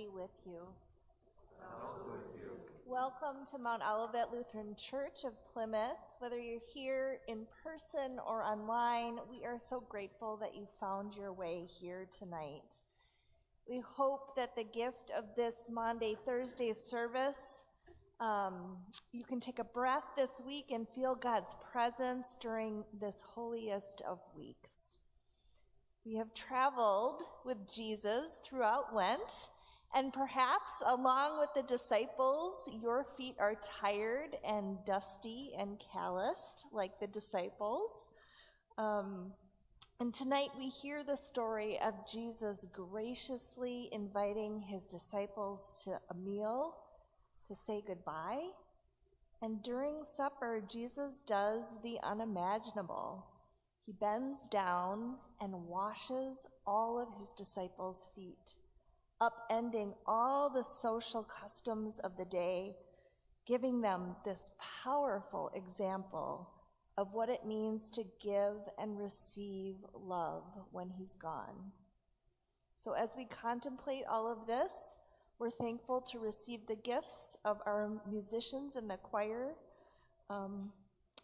be with you. Welcome to Mount Olivet Lutheran Church of Plymouth. Whether you're here in person or online, we are so grateful that you found your way here tonight. We hope that the gift of this Maundy Thursday service, um, you can take a breath this week and feel God's presence during this holiest of weeks. We have traveled with Jesus throughout Lent, and perhaps along with the disciples, your feet are tired and dusty and calloused like the disciples. Um, and tonight we hear the story of Jesus graciously inviting his disciples to a meal to say goodbye. And during supper, Jesus does the unimaginable. He bends down and washes all of his disciples' feet, upending all the social customs of the day, giving them this powerful example of what it means to give and receive love when he's gone. So, as we contemplate all of this, we're thankful to receive the gifts of our musicians in the choir. Um,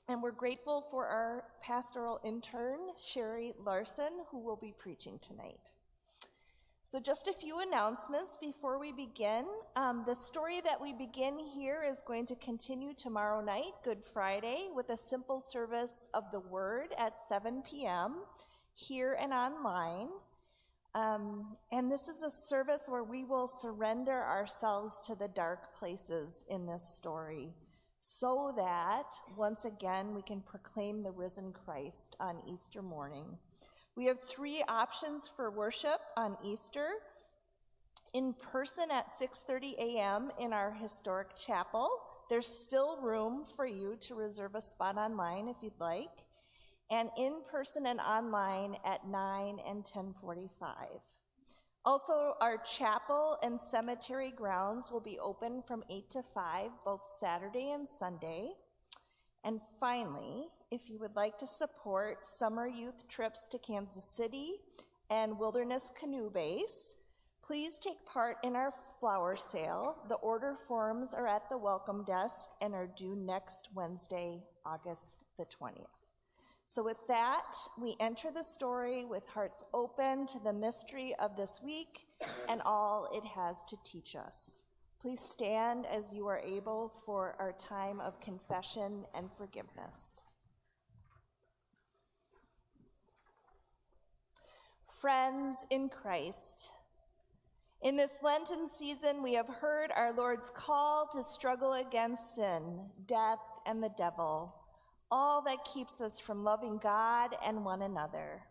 and we're grateful for our pastoral intern, Sherry Larson, who will be preaching tonight. So, just a few announcements before we begin. Um, the story that we begin here is going to continue tomorrow night, Good Friday, with a simple service of the Word at 7 p.m. here and online. Um, and this is a service where we will surrender ourselves to the dark places in this story so that once again we can proclaim the risen Christ on Easter morning. We have three options for worship on Easter. In person at 6:30 a.m. in our historic chapel. There's still room for you to reserve a spot online if you'd like. And in person and online at 9 and 1045. Also, our chapel and cemetery grounds will be open from 8 to 5, both Saturday and Sunday. And finally, if you would like to support summer youth trips to Kansas City and Wilderness Canoe Base, please take part in our flower sale. The order forms are at the welcome desk and are due next Wednesday, August the 20th. So, with that, we enter the story with hearts open to the mystery of this week and all it has to teach us. Please stand as you are able for our time of confession and forgiveness. Friends in Christ, in this Lenten season, we have heard our Lord's call to struggle against sin, death, and the devil all that keeps us from loving God and one another.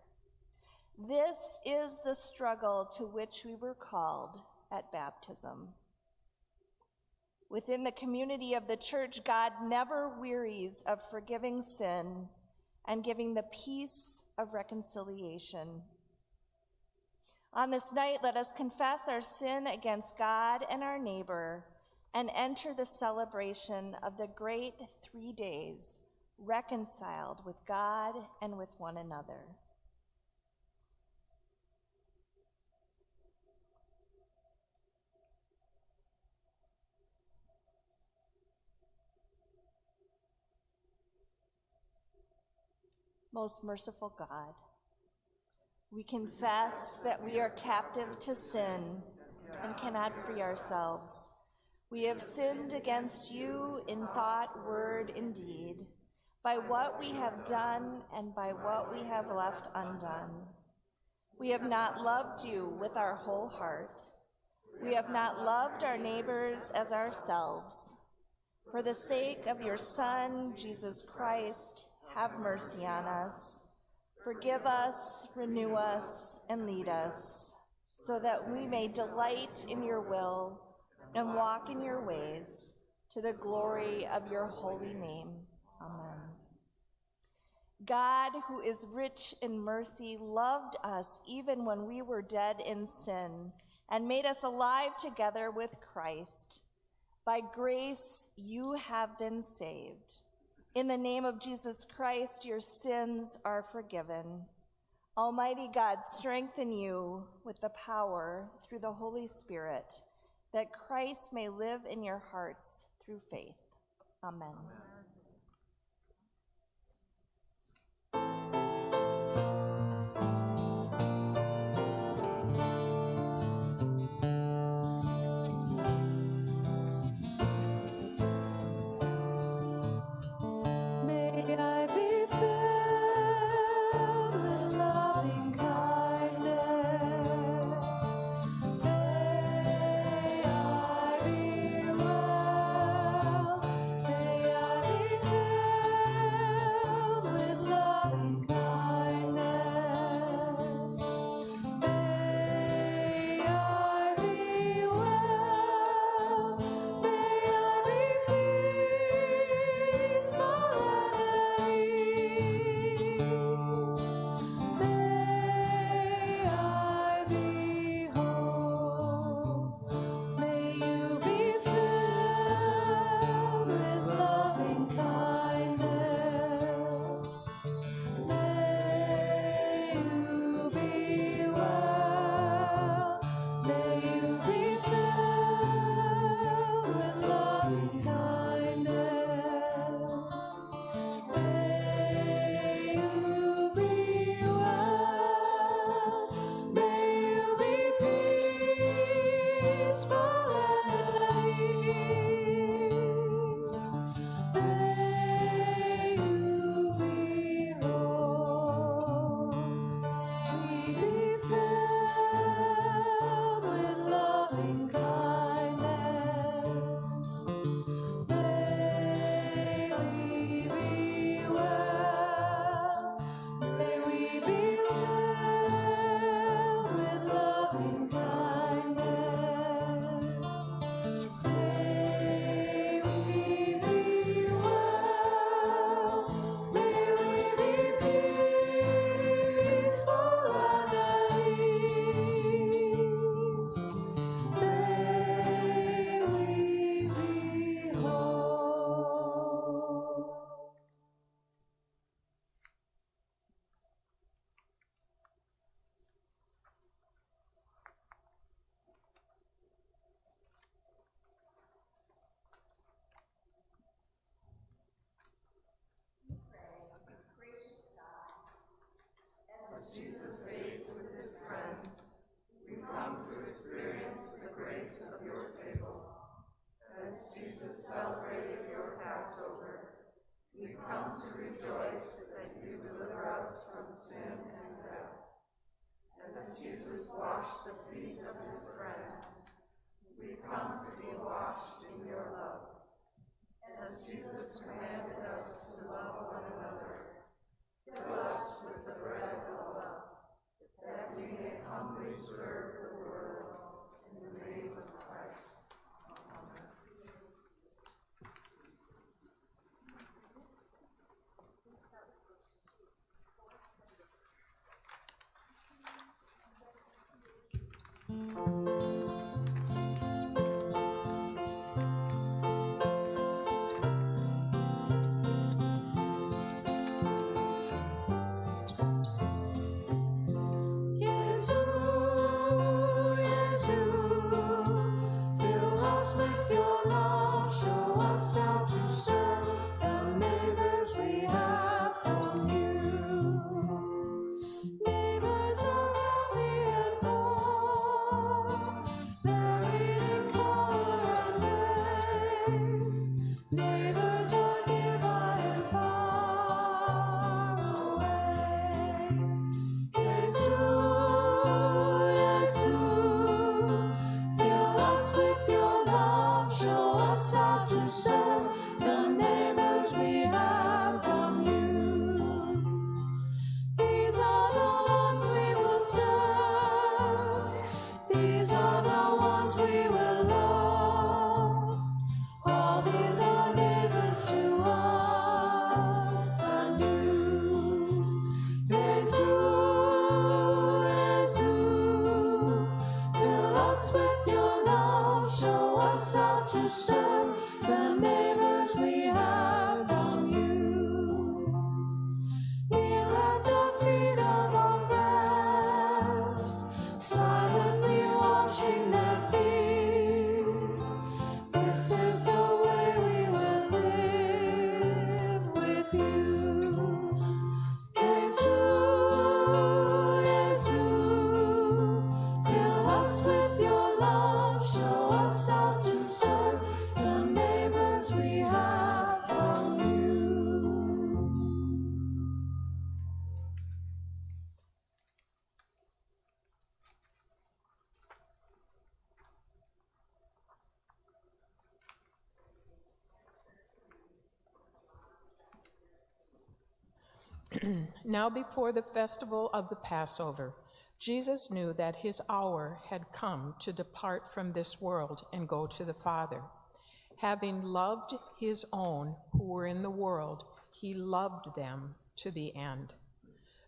This is the struggle to which we were called at baptism. Within the community of the church, God never wearies of forgiving sin and giving the peace of reconciliation. On this night, let us confess our sin against God and our neighbor and enter the celebration of the great three days reconciled with God and with one another. Most merciful God, we confess that we are captive to sin and cannot free ourselves. We have sinned against you in thought, word, and deed by what we have done and by what we have left undone. We have not loved you with our whole heart. We have not loved our neighbors as ourselves. For the sake of your Son, Jesus Christ, have mercy on us. Forgive us, renew us, and lead us, so that we may delight in your will and walk in your ways, to the glory of your holy name. Amen. God, who is rich in mercy, loved us even when we were dead in sin and made us alive together with Christ. By grace, you have been saved. In the name of Jesus Christ, your sins are forgiven. Almighty God, strengthen you with the power through the Holy Spirit that Christ may live in your hearts through faith. Amen. May Yesu, how Now, before the festival of the Passover, Jesus knew that his hour had come to depart from this world and go to the Father. Having loved his own who were in the world, he loved them to the end.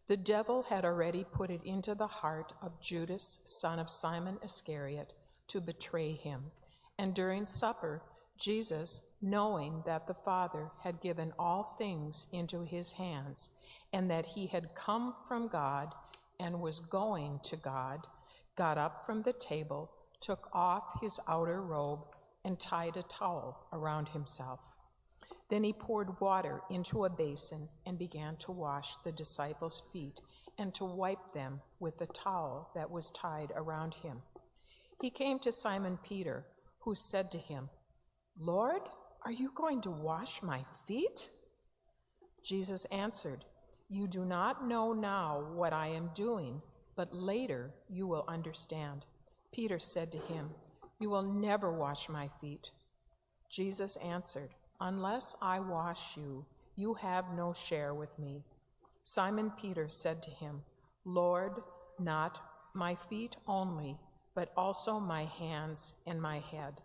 The devil had already put it into the heart of Judas, son of Simon Iscariot, to betray him. And during supper, Jesus, knowing that the Father had given all things into his hands, and that he had come from God and was going to God, got up from the table, took off his outer robe, and tied a towel around himself. Then he poured water into a basin and began to wash the disciples' feet and to wipe them with the towel that was tied around him. He came to Simon Peter, who said to him, Lord, are you going to wash my feet? Jesus answered, You do not know now what I am doing, but later you will understand. Peter said to him, You will never wash my feet. Jesus answered, Unless I wash you, you have no share with me. Simon Peter said to him, Lord, not my feet only, but also my hands and my head.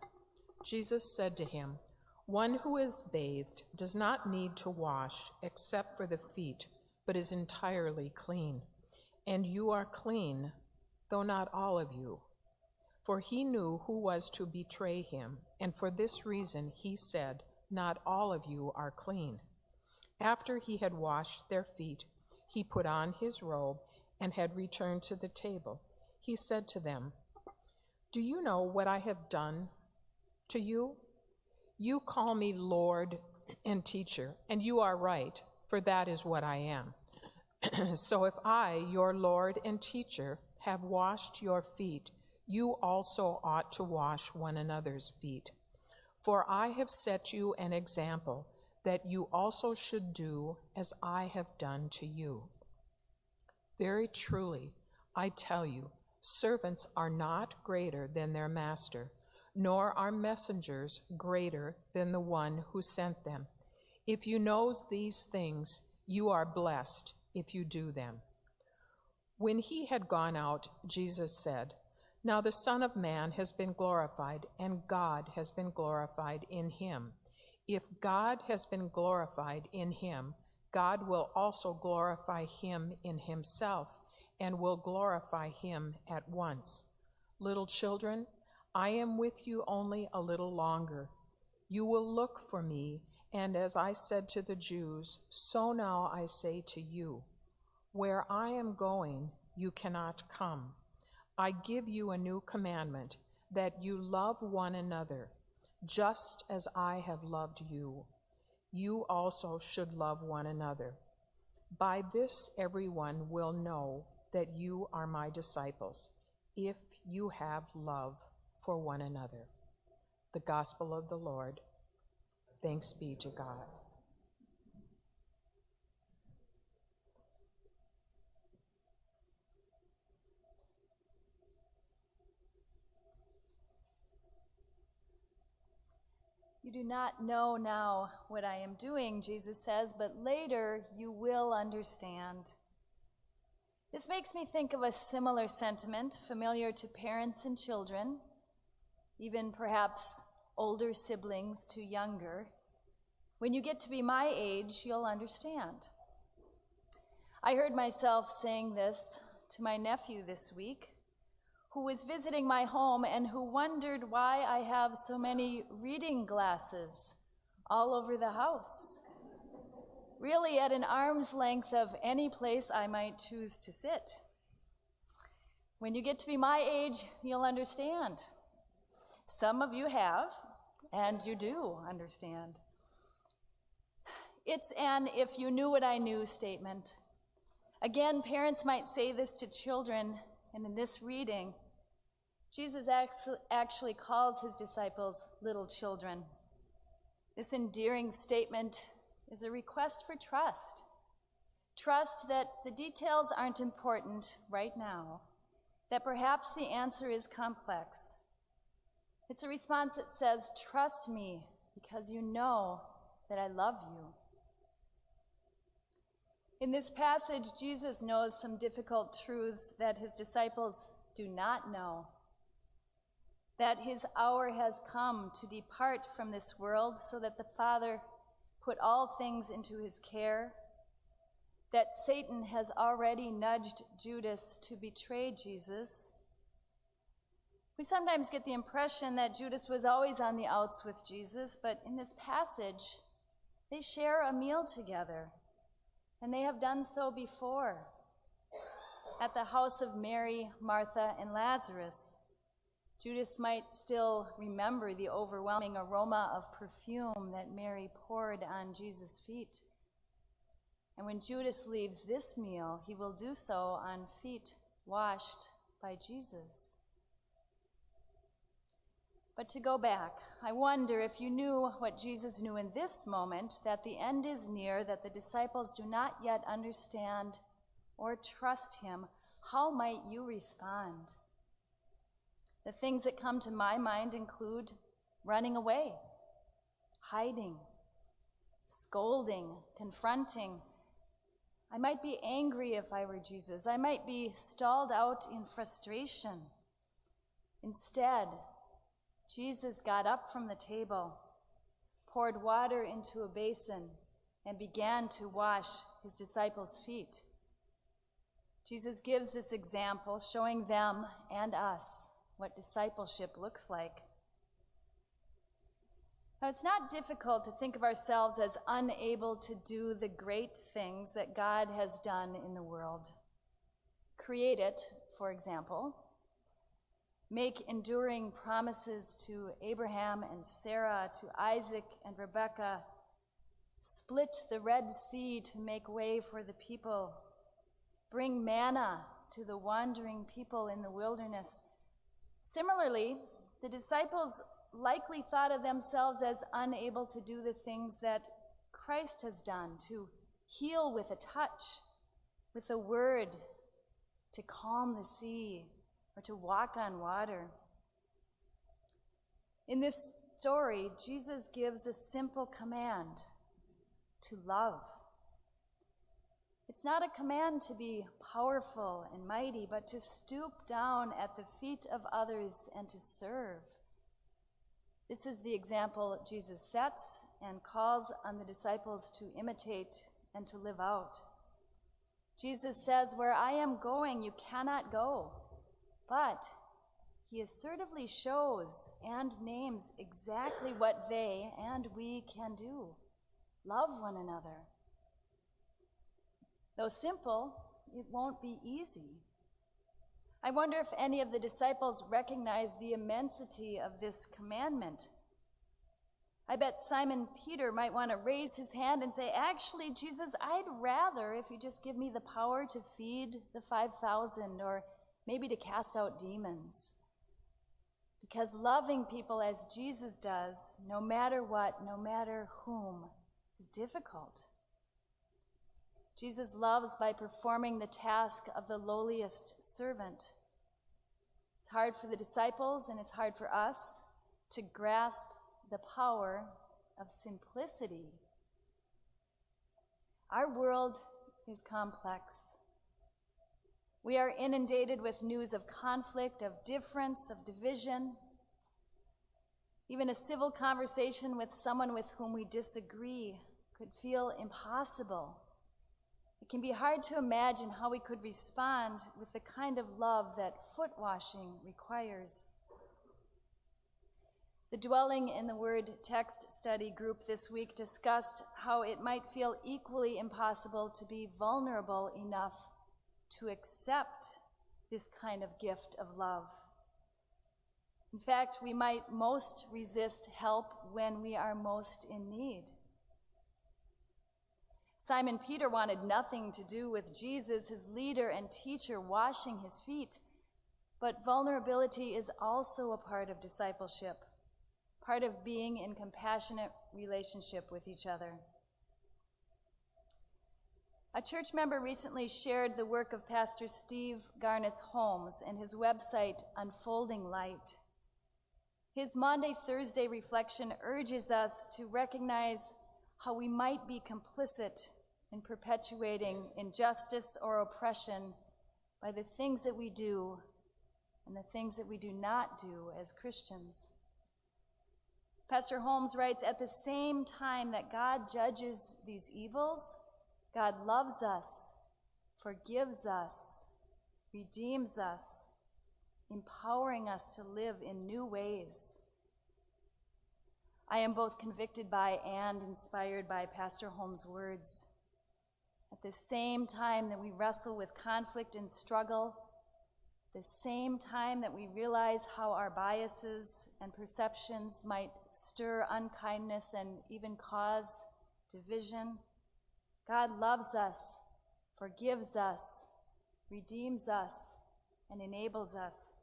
Jesus said to him, One who is bathed does not need to wash except for the feet, but is entirely clean. And you are clean, though not all of you. For he knew who was to betray him, and for this reason he said, Not all of you are clean. After he had washed their feet, he put on his robe and had returned to the table. He said to them, Do you know what I have done to you? You call me Lord and teacher, and you are right, for that is what I am. so if I, your Lord and teacher, have washed your feet, you also ought to wash one another's feet. For I have set you an example that you also should do as I have done to you. Very truly, I tell you, servants are not greater than their master, nor are messengers greater than the one who sent them. If you know these things, you are blessed if you do them. When he had gone out, Jesus said, Now the Son of Man has been glorified, and God has been glorified in him. If God has been glorified in him, God will also glorify him in himself and will glorify him at once. Little children, I am with you only a little longer. You will look for me, and as I said to the Jews, so now I say to you, where I am going, you cannot come. I give you a new commandment, that you love one another, just as I have loved you. You also should love one another. By this everyone will know that you are my disciples, if you have love for one another. The Gospel of the Lord. Thanks be to God. You do not know now what I am doing, Jesus says, but later you will understand. This makes me think of a similar sentiment familiar to parents and children, even perhaps older siblings to younger. When you get to be my age, you'll understand. I heard myself saying this to my nephew this week who was visiting my home and who wondered why I have so many reading glasses all over the house. Really, at an arm's length of any place I might choose to sit. When you get to be my age, you'll understand. Some of you have, and you do understand. It's an if you knew what I knew statement. Again, parents might say this to children, and in this reading, Jesus actually calls his disciples little children. This endearing statement is a request for trust. Trust that the details aren't important right now, that perhaps the answer is complex. It's a response that says, Trust me because you know that I love you. In this passage, Jesus knows some difficult truths that his disciples do not know. That his hour has come to depart from this world so that the Father put all things into his care. That Satan has already nudged Judas to betray Jesus. We sometimes get the impression that Judas was always on the outs with Jesus, but in this passage, they share a meal together, and they have done so before at the house of Mary, Martha, and Lazarus. Judas might still remember the overwhelming aroma of perfume that Mary poured on Jesus' feet. And when Judas leaves this meal, he will do so on feet washed by Jesus. But to go back, I wonder if you knew what Jesus knew in this moment that the end is near, that the disciples do not yet understand or trust him, how might you respond? The things that come to my mind include running away, hiding, scolding, confronting. I might be angry if I were Jesus. I might be stalled out in frustration. Instead, Jesus got up from the table, poured water into a basin, and began to wash his disciples' feet. Jesus gives this example, showing them and us what discipleship looks like. Now, it's not difficult to think of ourselves as unable to do the great things that God has done in the world. Create it, for example, make enduring promises to Abraham and Sarah, to Isaac and Rebekah, split the Red Sea to make way for the people, bring manna to the wandering people in the wilderness. Similarly, the disciples likely thought of themselves as unable to do the things that Christ has done to heal with a touch, with a word, to calm the sea, or to walk on water. In this story, Jesus gives a simple command to love. It's not a command to be powerful and mighty, but to stoop down at the feet of others and to serve. This is the example Jesus sets and calls on the disciples to imitate and to live out. Jesus says, Where I am going, you cannot go. But he assertively shows and names exactly what they and we can do love one another. Though simple, it won't be easy. I wonder if any of the disciples recognize the immensity of this commandment. I bet Simon Peter might want to raise his hand and say, Actually, Jesus, I'd rather if you just give me the power to feed the 5,000 or maybe to cast out demons. Because loving people as Jesus does, no matter what, no matter whom, is difficult. Jesus loves by performing the task of the lowliest servant. It's hard for the disciples and it's hard for us to grasp the power of simplicity. Our world is complex. We are inundated with news of conflict, of difference, of division. Even a civil conversation with someone with whom we disagree could feel impossible. It can be hard to imagine how we could respond with the kind of love that foot washing requires. The Dwelling in the Word text study group this week discussed how it might feel equally impossible to be vulnerable enough to accept this kind of gift of love. In fact, we might most resist help when we are most in need. Simon Peter wanted nothing to do with Jesus, his leader and teacher, washing his feet. But vulnerability is also a part of discipleship, part of being in compassionate relationship with each other. A church member recently shared the work of Pastor Steve Garnaas Holmes and his website, Unfolding Light. His Maundy Thursday reflection urges us to recognize how we might be complicit in perpetuating injustice or oppression by the things that we do and the things that we do not do as Christians. Pastor Holmes writes At the same time that God judges these evils, God loves us, forgives us, redeems us, empowering us to live in new ways. I am both convicted by and inspired by Pastor Holmes' words. At the same time that we wrestle with conflict and struggle, the same time that we realize how our biases and perceptions might stir unkindness and even cause division, God loves us, forgives us, redeems us, and enables us.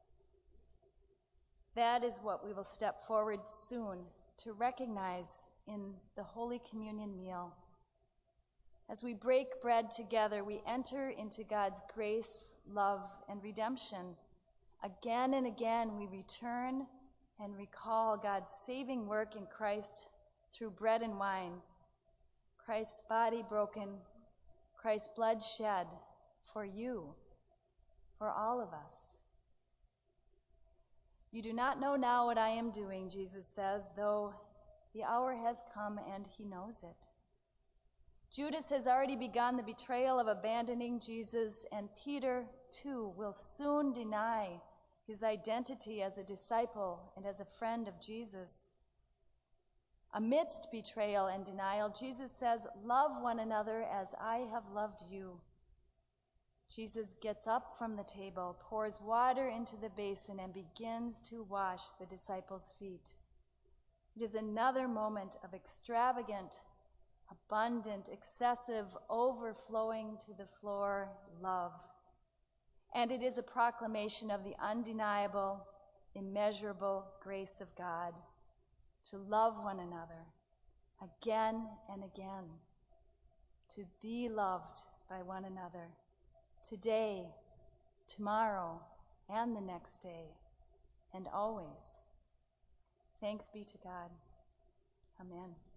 That is what we will step forward soon to recognize in the Holy Communion meal. As we break bread together, we enter into God's grace, love, and redemption. Again and again, we return and recall God's saving work in Christ through bread and wine, Christ's body broken, Christ's blood shed for you, for all of us. You do not know now what I am doing, Jesus says, though the hour has come and he knows it. Judas has already begun the betrayal of abandoning Jesus, and Peter, too, will soon deny his identity as a disciple and as a friend of Jesus. Amidst betrayal and denial, Jesus says, Love one another as I have loved you. Jesus gets up from the table, pours water into the basin, and begins to wash the disciples' feet. It is another moment of extravagant, abundant, excessive, overflowing to the floor love. And it is a proclamation of the undeniable, immeasurable grace of God to love one another again and again, to be loved by one another today, tomorrow, and the next day, and always. Thanks be to God. Amen.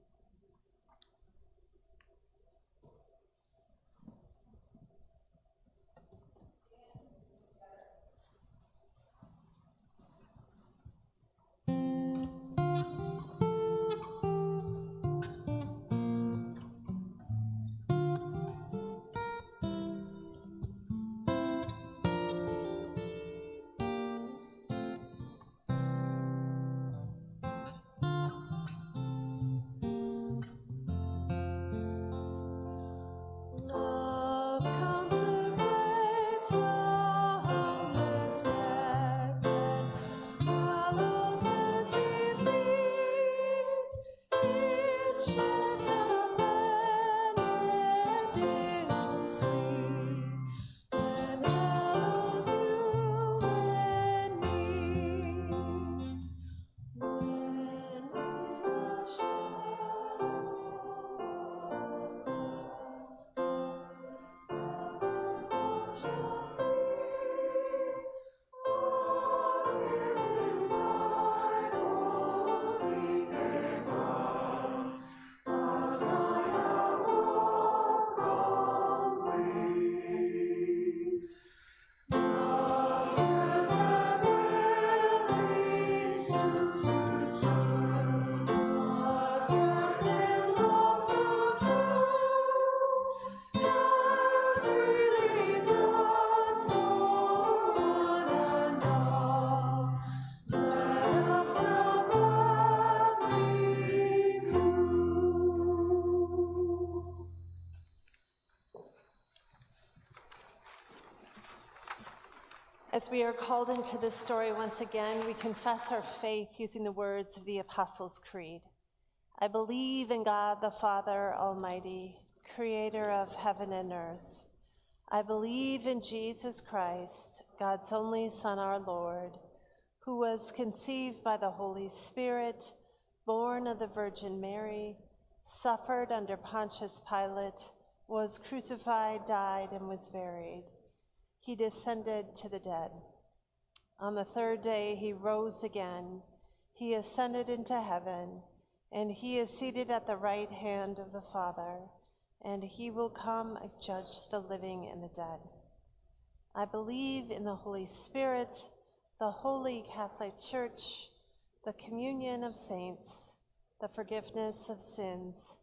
We are called into this story once again, we confess our faith using the words of the Apostles' Creed. I believe in God the Father Almighty, creator of heaven and earth. I believe in Jesus Christ, God's only Son, our Lord, who was conceived by the Holy Spirit, born of the Virgin Mary, suffered under Pontius Pilate, was crucified, died, and was buried he descended to the dead. On the third day, he rose again. He ascended into heaven, and he is seated at the right hand of the Father. and he will come and judge the living and the dead. I believe in the Holy Spirit, the holy Catholic Church, the communion of saints, the forgiveness of sins,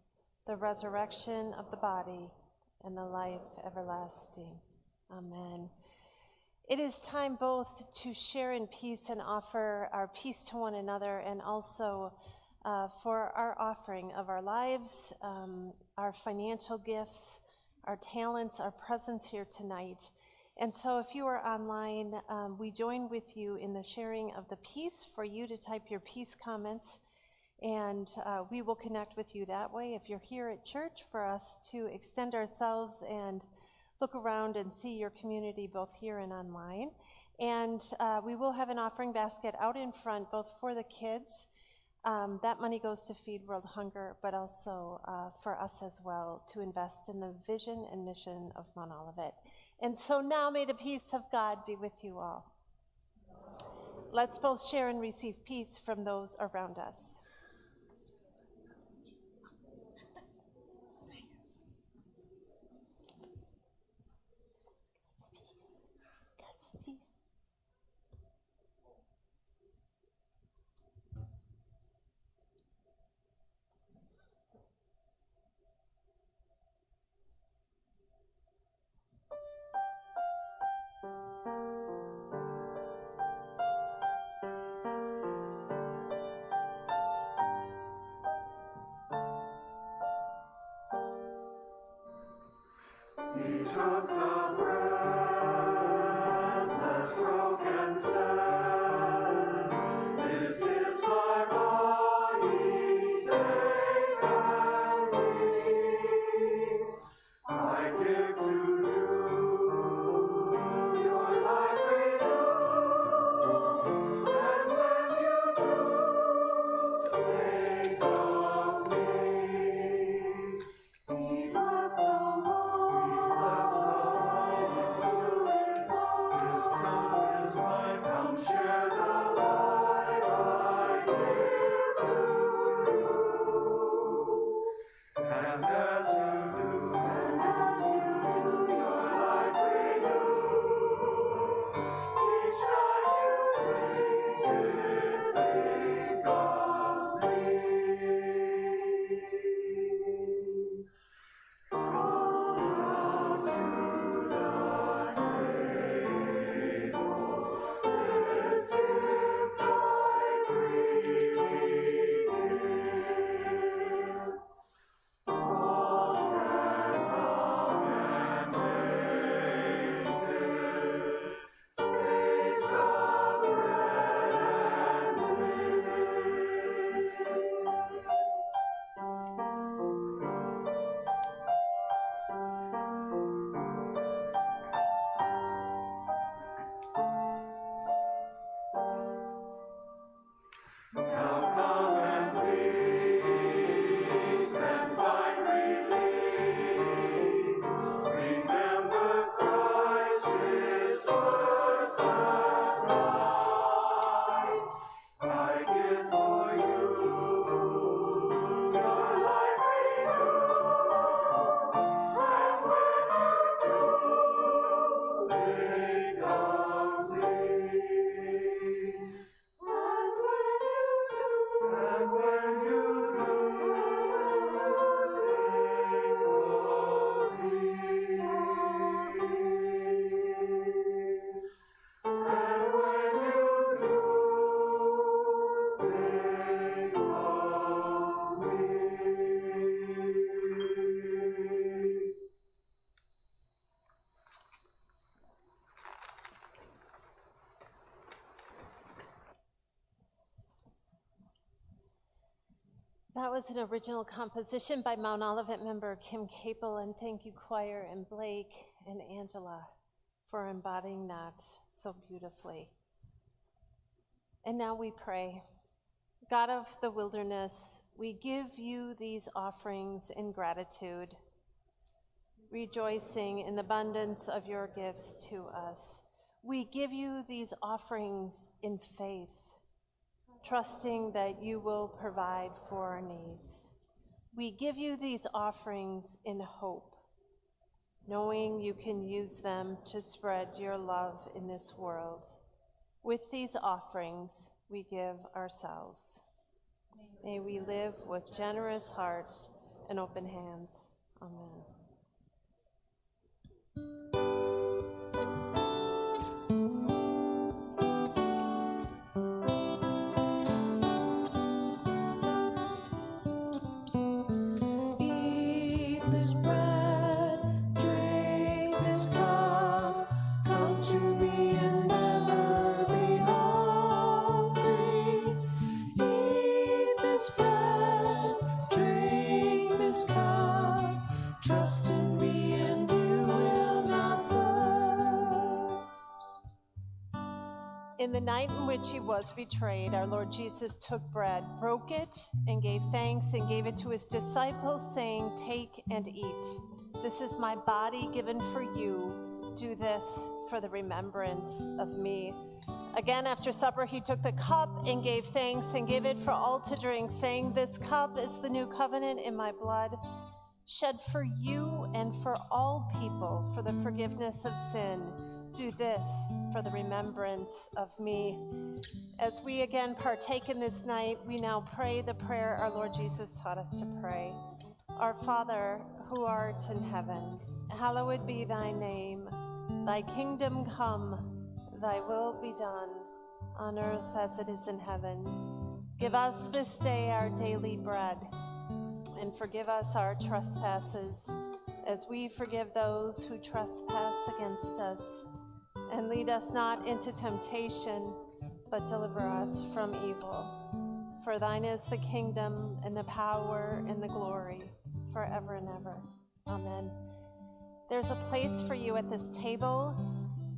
the resurrection of the body, and the life everlasting. Amen. It is time both to share in peace and offer our peace to one another, and also uh, for our offering of our lives, um, our financial gifts, our talents, our presence here tonight. And so, if you are online, um, we join with you in the sharing of the peace for you to type your peace comments, and uh, we will connect with you that way. If you're here at church, for us to extend ourselves and look around and see your community both here and online. And uh, we will have an offering basket out in front, both for the kids. Um, that money goes to Feed World Hunger, but also uh, for us as well to invest in the vision and mission of Mount Olivet. And so now may the peace of God be with you all. Let's both share and receive peace from those around us. Was an original composition by Mount Olivet member Kim Capel, and thank you, choir, and Blake and Angela for embodying that so beautifully. And now we pray. God of the wilderness, we give you these offerings in gratitude, rejoicing in the abundance of your gifts to us. We give you these offerings in faith, trusting that you will provide for our needs. We give you these offerings in hope, knowing you can use them to spread your love in this world. With these offerings, we give ourselves. May we live with generous hearts and open hands. Amen. In the night in which he was betrayed, our Lord Jesus took bread, broke it, and gave thanks, and gave it to his disciples, saying, Take and eat. This is my body given for you. Do this for the remembrance of me. Again, after supper, he took the cup and gave thanks and gave it for all to drink, saying, This cup is the new covenant in my blood, shed for you and for all people for the forgiveness of sin. Do this for the remembrance of me. As we again partake in this night, we now pray the prayer our Lord Jesus taught us to pray. Our Father, who art in heaven, hallowed be thy name. Thy kingdom come, thy will be done, on earth as it is in heaven. Give us this day our daily bread, and forgive us our trespasses, as we forgive those who trespass against us. And lead us not into temptation, but deliver us from evil. For thine is the kingdom, and the power, and the glory, forever and ever. Amen. There's a place for you at this table.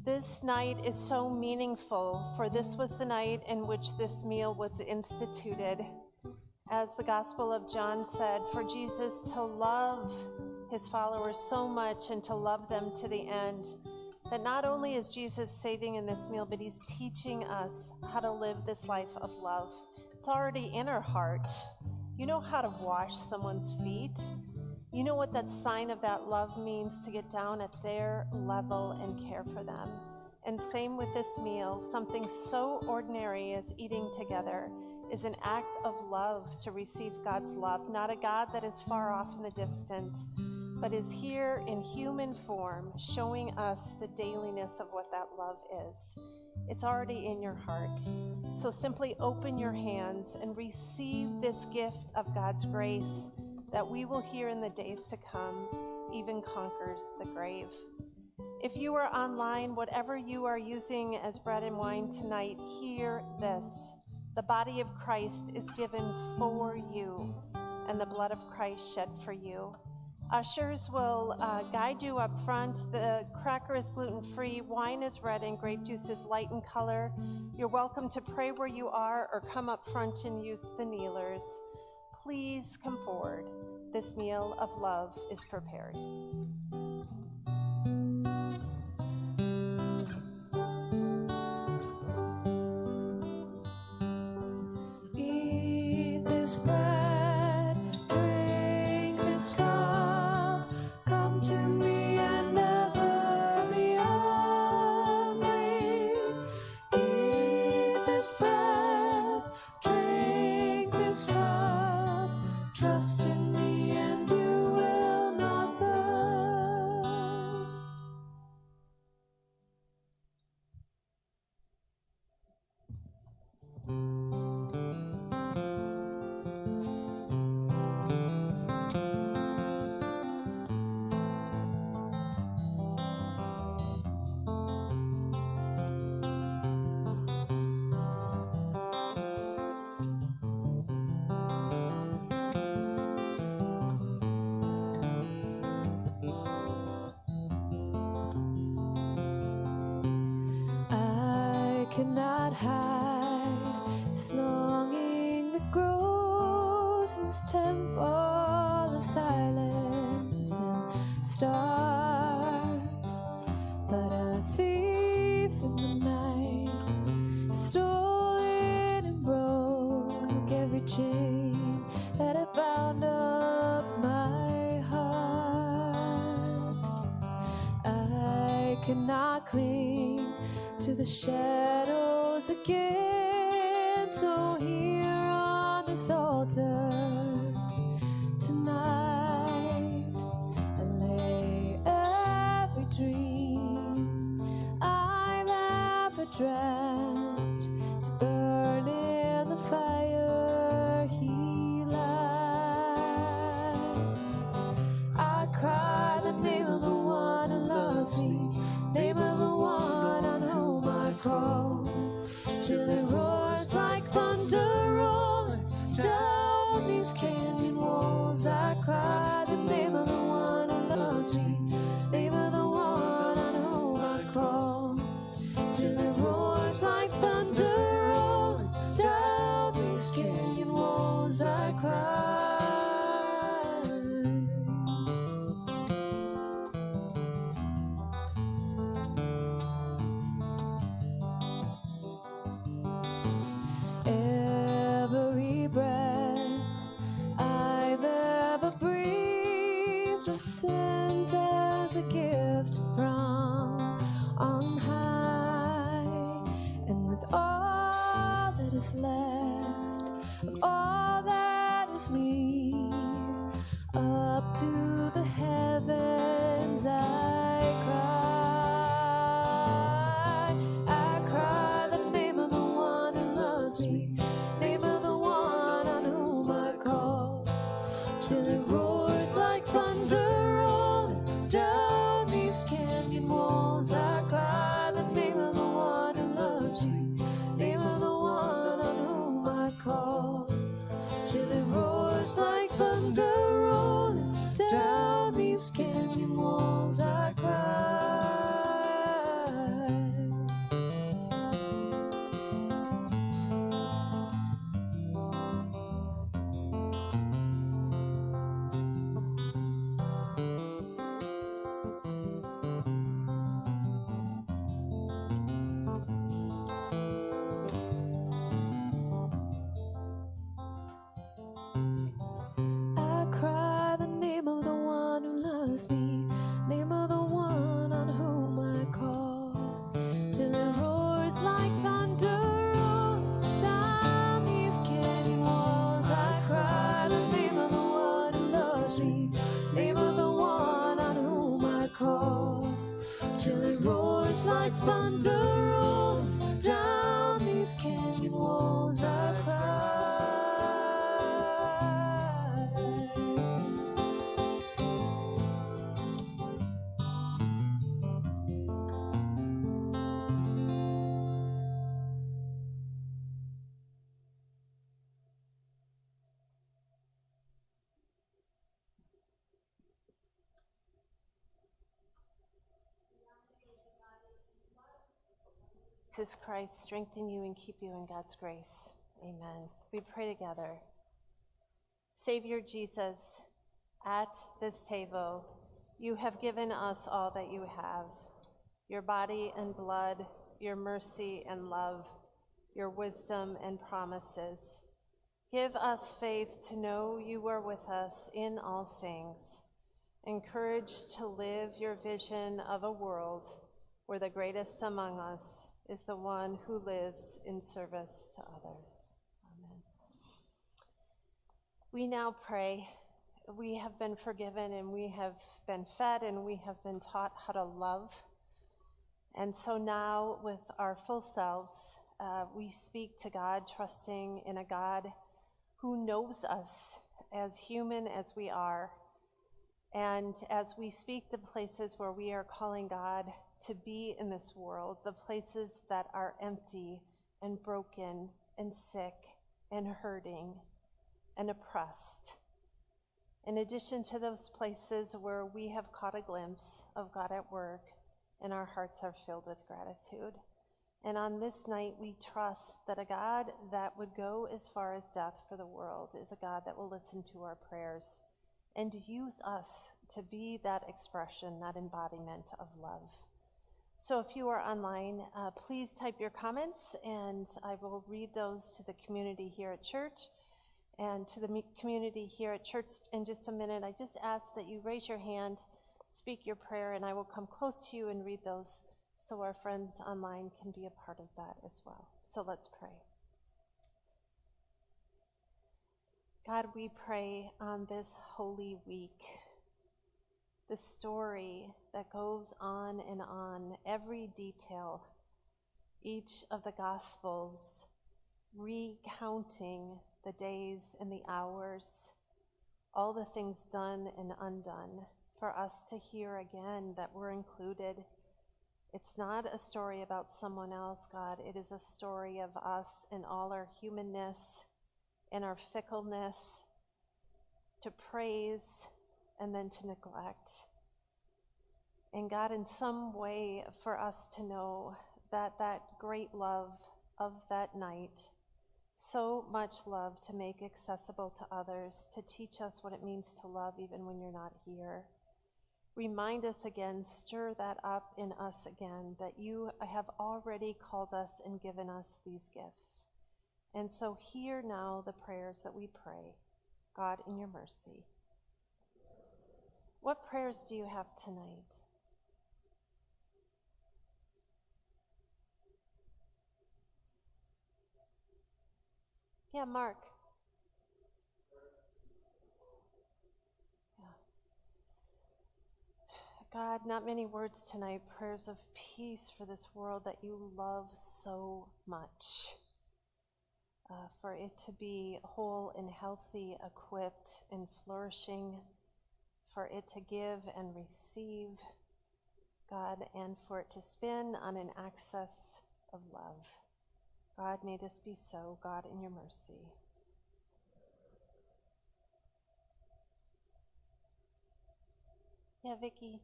This night is so meaningful, for this was the night in which this meal was instituted. As the Gospel of John said, for Jesus to love his followers so much and to love them to the end, that not only is Jesus saving in this meal, but he's teaching us how to live this life of love. It's already in our heart. You know how to wash someone's feet. You know what that sign of that love means to get down at their level and care for them. And same with this meal, something so ordinary as eating together is an act of love to receive God's love, not a God that is far off in the distance, but is here in human form, showing us the dailiness of what that love is. It's already in your heart. So simply open your hands and receive this gift of God's grace that we will hear in the days to come, even conquers the grave. If you are online, whatever you are using as bread and wine tonight, hear this. The body of Christ is given for you, and the blood of Christ shed for you. Ushers will uh, guide you up front. The cracker is gluten free, wine is red, and grape juice is light in color. You're welcome to pray where you are or come up front and use the kneelers. Please come forward. This meal of love is prepared. chain that had bound up my heart. I cannot cling to the shadows again, so here on the altar. Down these Jesus Christ strengthen you and keep you in God's grace. Amen. We pray together. Savior Jesus, at this table, you have given us all that you have your body and blood, your mercy and love, your wisdom and promises. Give us faith to know you are with us in all things, encouraged to live your vision of a world where the greatest among us is the one who lives in service to others. Amen. We now pray. We have been forgiven and we have been fed and we have been taught how to love. And so now, with our full selves, uh, we speak to God, trusting in a God who knows us as human as we are. And as we speak the places where we are calling God to be in this world, the places that are empty and broken and sick and hurting and oppressed. In addition to those places where we have caught a glimpse of God at work and our hearts are filled with gratitude. And on this night, we trust that a God that would go as far as death for the world is a God that will listen to our prayers and use us to be that expression, that embodiment of love. So if you are online, uh, please type your comments and I will read those to the community here at church and to the community here at church in just a minute. I just ask that you raise your hand, speak your prayer, and I will come close to you and read those so our friends online can be a part of that as well. So let's pray. God, we pray on this holy week, the story that goes on and on, every detail, each of the Gospels recounting the days and the hours, all the things done and undone, for us to hear again that we're included. It's not a story about someone else, God. It is a story of us and all our humanness and our fickleness to praise and then to neglect. And God, in some way, for us to know that that great love of that night, so much love to make accessible to others, to teach us what it means to love even when you're not here. Remind us again, stir that up in us again, that you have already called us and given us these gifts. And so hear now the prayers that we pray, God, in your mercy. What prayers do you have tonight? Yeah, Mark. Yeah. God, not many words tonight, prayers of peace for this world that you love so much. Uh, for it to be whole and healthy, equipped and flourishing, for it to give and receive, God, and for it to spin on an axis of love. God, may this be so, God, in your mercy. Yeah, Vicky.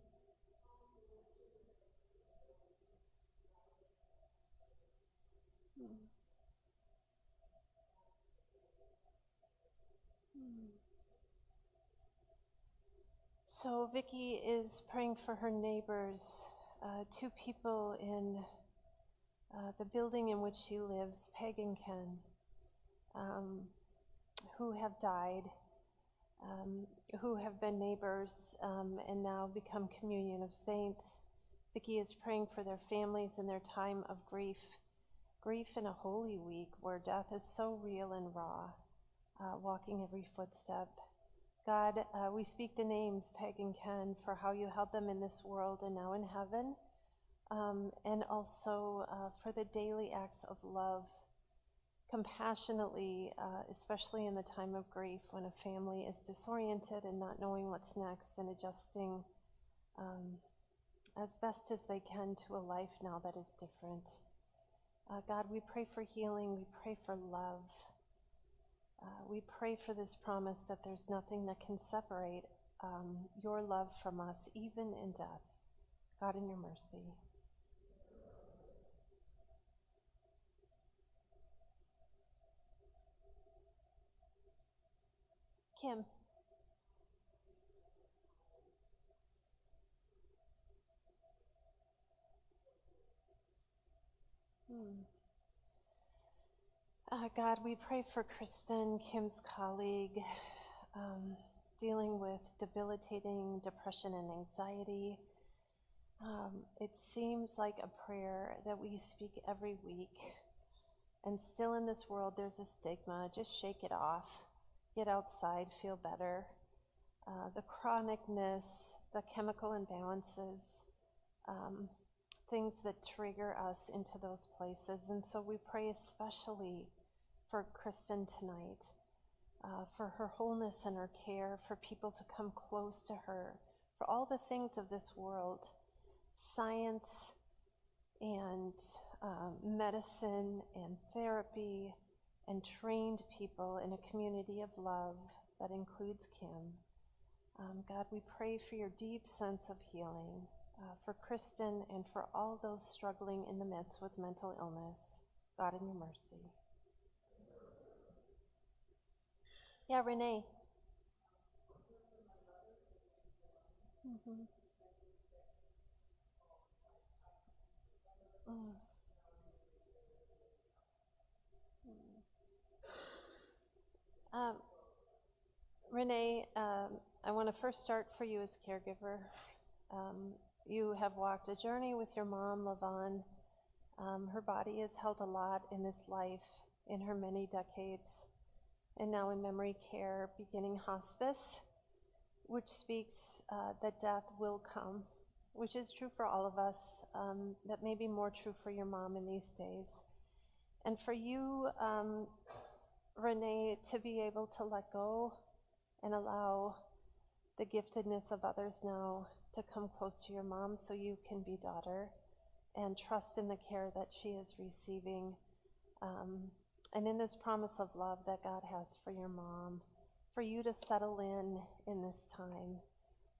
So Vicky is praying for her neighbors, uh, two people in uh, the building in which she lives, Peg and Ken, um, who have died, um, who have been neighbors um, and now become communion of saints. Vicky is praying for their families in their time of grief, grief in a holy week where death is so real and raw, uh, walking every footstep. God, uh, we speak the names, Peg and Ken, for how you held them in this world and now in heaven um, and also uh, for the daily acts of love, compassionately, uh, especially in the time of grief when a family is disoriented and not knowing what's next and adjusting um, as best as they can to a life now that is different. Uh, God, we pray for healing, we pray for love. Uh, we pray for this promise that there's nothing that can separate um, your love from us, even in death. God, in your mercy. Kim. Hmm. Uh, God, we pray for Kristen, Kim's colleague, um, dealing with debilitating depression and anxiety. Um, it seems like a prayer that we speak every week. And still in this world, there's a stigma. Just shake it off get outside, feel better. Uh, the chronicness, the chemical imbalances, um, things that trigger us into those places. And so we pray especially for Kristen tonight, uh, for her wholeness and her care, for people to come close to her, for all the things of this world, science and um, medicine and therapy and trained people in a community of love that includes Kim. Um, God, we pray for your deep sense of healing uh, for Kristen and for all those struggling in the midst with mental illness. God, in your mercy. Yeah, Renee. Mm-hmm. Mm. Um, Renee, um, I want to first start for you as caregiver. Um, you have walked a journey with your mom, Lavon. Um, her body has held a lot in this life in her many decades, and now in memory care, beginning hospice, which speaks uh, that death will come, which is true for all of us, um, that may be more true for your mom in these days. And for you, um, Renee, to be able to let go and allow the giftedness of others now to come close to your mom so you can be daughter and trust in the care that she is receiving. Um, and in this promise of love that God has for your mom, for you to settle in in this time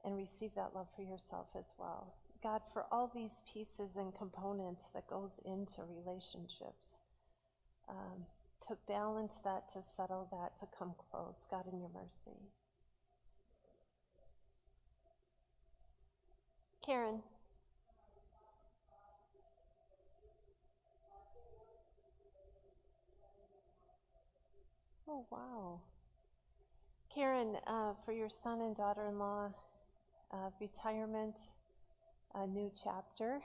and receive that love for yourself as well. God, for all these pieces and components that goes into relationships, um, to balance that, to settle that, to come close, God, in your mercy. Karen. Oh, wow. Karen, uh, for your son and daughter in law, uh, retirement, a new chapter,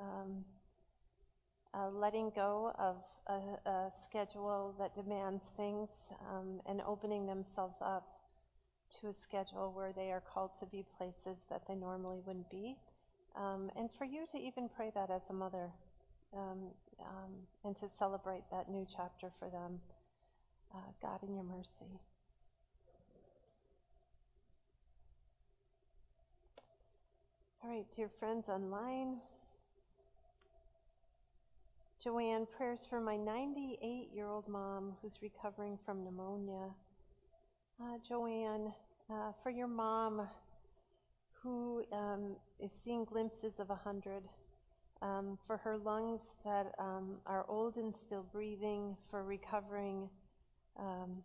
um, uh, letting go of a, a, schedule that demands things um, and opening themselves up to a schedule where they are called to be places that they normally wouldn't be. Um, and for you to even pray that as a mother um, um, and to celebrate that new chapter for them. Uh, God, in your mercy. All right, dear friends online. Joanne, prayers for my 98 year old mom who's recovering from pneumonia. Uh, Joanne, uh, for your mom who um, is seeing glimpses of a 100, um, for her lungs that um, are old and still breathing, for recovering um,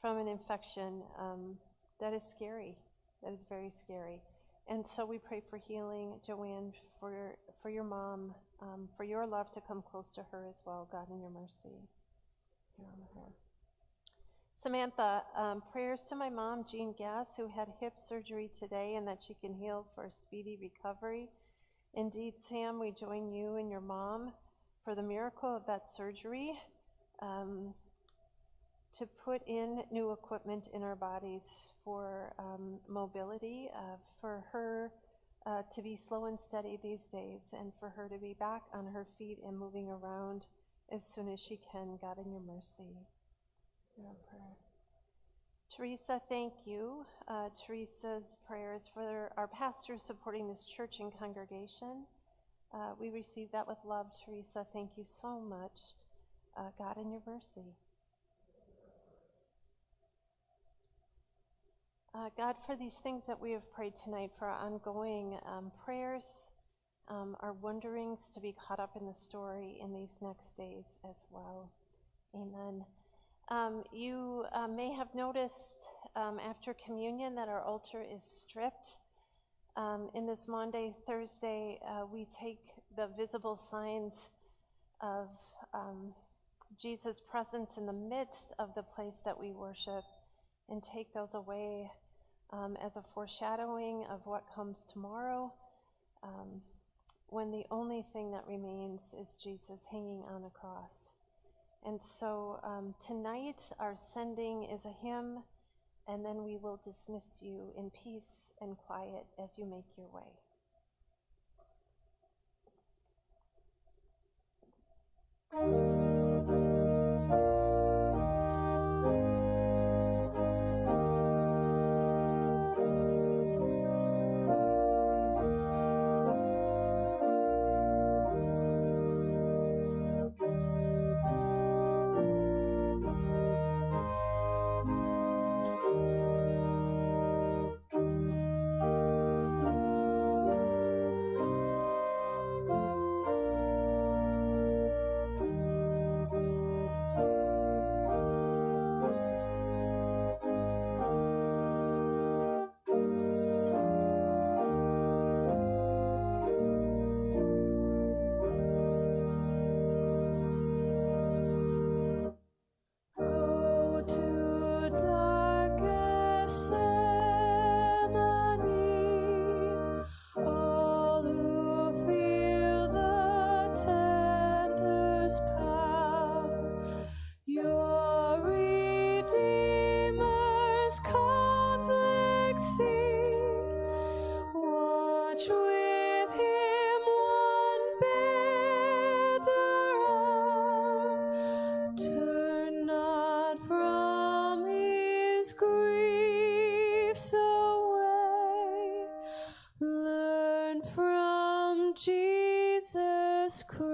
from an infection um, that is scary, that is very scary. And so we pray for healing, Joanne, for, for your mom, um, for your love to come close to her as well, God, in your mercy. Samantha, um, prayers to my mom, Jean Gass, who had hip surgery today and that she can heal for a speedy recovery. Indeed, Sam, we join you and your mom for the miracle of that surgery um, to put in new equipment in our bodies for um, mobility, uh, for her uh, to be slow and steady these days, and for her to be back on her feet and moving around as soon as she can. God, in your mercy. Your prayer. Teresa, thank you. Uh, Teresa's prayers for our pastors supporting this church and congregation. Uh, we receive that with love, Teresa. Thank you so much. Uh, God, in your mercy. Uh, God, for these things that we have prayed tonight, for our ongoing um, prayers, um, our wonderings to be caught up in the story in these next days as well. Amen. Um, you uh, may have noticed um, after communion that our altar is stripped. Um, in this Maundy, Thursday, uh, we take the visible signs of um, Jesus' presence in the midst of the place that we worship and take those away um, as a foreshadowing of what comes tomorrow, um, when the only thing that remains is Jesus hanging on the cross. And so um, tonight, our sending is a hymn, and then we will dismiss you in peace and quiet as you make your way. cross